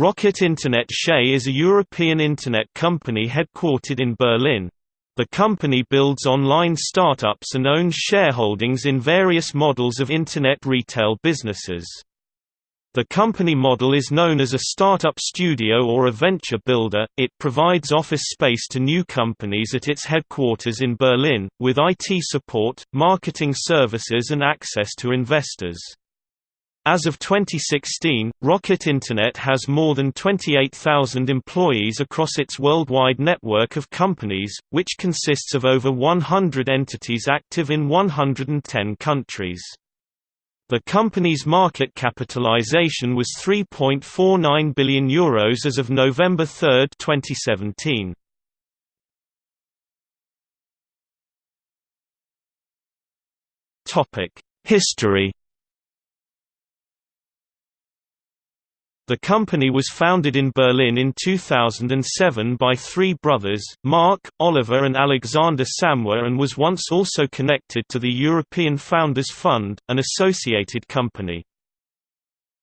Rocket Internet SE is a European Internet company headquartered in Berlin. The company builds online startups and owns shareholdings in various models of Internet retail businesses. The company model is known as a startup studio or a venture builder. It provides office space to new companies at its headquarters in Berlin, with IT support, marketing services, and access to investors. As of 2016, Rocket Internet has more than 28,000 employees across its worldwide network of companies, which consists of over 100 entities active in 110 countries. The company's market capitalization was €3.49 billion Euros as of November 3, 2017. History The company was founded in Berlin in 2007 by three brothers, Mark, Oliver and Alexander Samwer and was once also connected to the European Founders Fund, an associated company.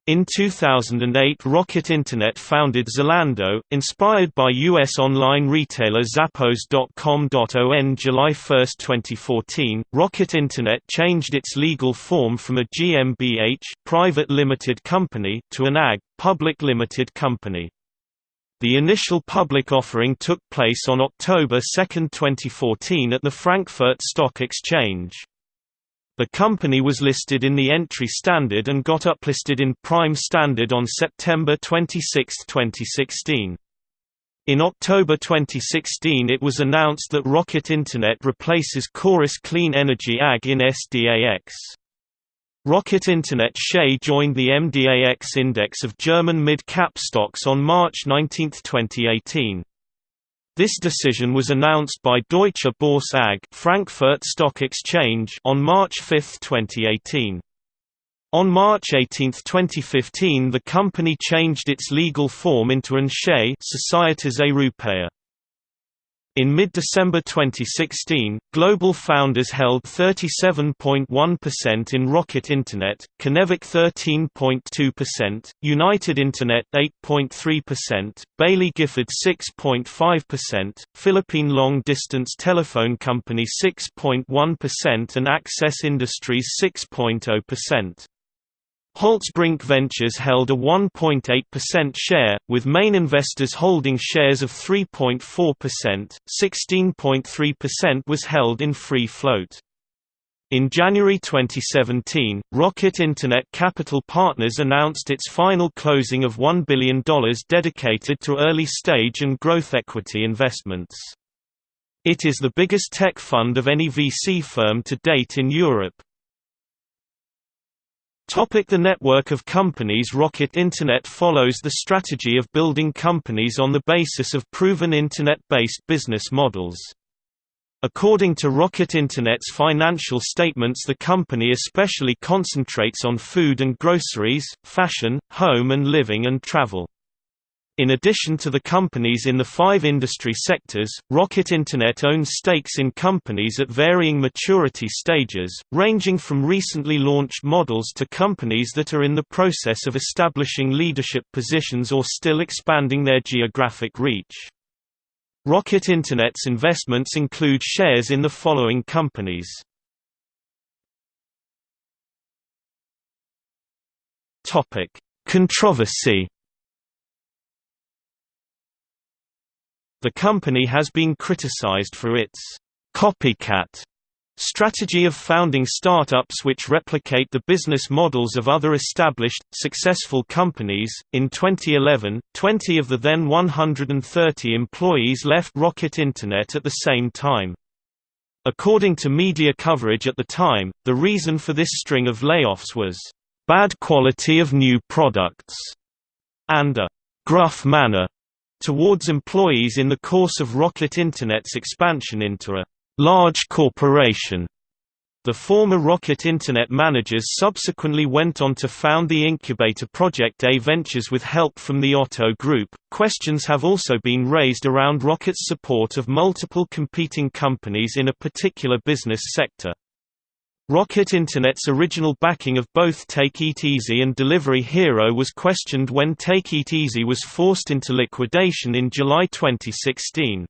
In 2008 Rocket Internet founded Zalando, inspired by U.S. online retailer Zappos.com. On July 1, 2014, Rocket Internet changed its legal form from a GmbH private limited company to an AG public limited company. The initial public offering took place on October 2, 2014 at the Frankfurt Stock Exchange. The company was listed in the entry standard and got uplisted in Prime Standard on September 26, 2016. In October 2016 it was announced that Rocket Internet replaces Chorus Clean Energy AG in SDAX. Rocket Internet SE joined the MDAX index of German mid-cap stocks on March 19, 2018. This decision was announced by Deutsche Börse AG Frankfurt Stock Exchange on March 5, 2018. On March 18, 2015 the company changed its legal form into an SE Societas Europaea. In mid-December 2016, Global Founders held 37.1% in Rocket Internet, Kinnevik 13.2%, United Internet 8.3%, Baillie Gifford 6.5%, Philippine Long Distance Telephone Company 6.1% and Access Industries 6.0%. Holtzbrinck Ventures held a 1.8% share, with main investors holding shares of 3.4%, 16.3% was held in free float. In January 2017, Rocket Internet Capital Partners announced its final closing of $1 billion dedicated to early-stage and growth equity investments. It is the biggest tech fund of any VC firm to date in Europe. Topic the network of companies Rocket Internet follows the strategy of building companies on the basis of proven Internet-based business models. According to Rocket Internet's financial statements the company especially concentrates on food and groceries, fashion, home and living and travel. In addition to the companies in the five industry sectors, Rocket Internet owns stakes in companies at varying maturity stages, ranging from recently launched models to companies that are in the process of establishing leadership positions or still expanding their geographic reach. Rocket Internet's investments include shares in the following companies. Controversy The company has been criticized for its copycat strategy of founding startups which replicate the business models of other established, successful companies. In 2011, 20 of the then 130 employees left Rocket Internet at the same time. According to media coverage at the time, the reason for this string of layoffs was bad quality of new products and a gruff manner towards employees in the course of Rocket Internet's expansion into a large corporation. The former Rocket Internet managers subsequently went on to found the incubator Project A Ventures with help from the Otto Group. Questions have also been raised around Rocket's support of multiple competing companies in a particular business sector. Rocket Internet's original backing of both Take Eat Easy and Delivery Hero was questioned when Take Eat Easy was forced into liquidation in July 2016.